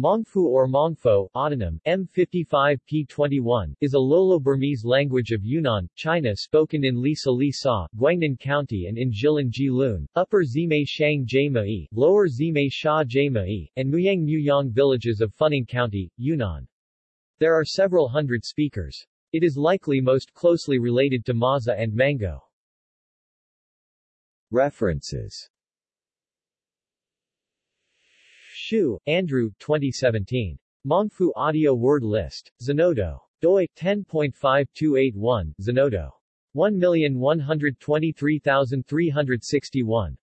Mongfu or Mongfo, autonym, M55P21, is a Lolo-Burmese language of Yunnan, China spoken in Lisa Li Sa, Guangnan County and in Jilin Jilun, Upper Zime Shang Jai Lower Zime Sha and Muyang Muyang villages of Funing County, Yunnan. There are several hundred speakers. It is likely most closely related to Maza and Mango. References Hsu, Andrew 2017. Mongfu Audio Word List. Zenodo. doi, 10.5281, Zenodo. 1123361.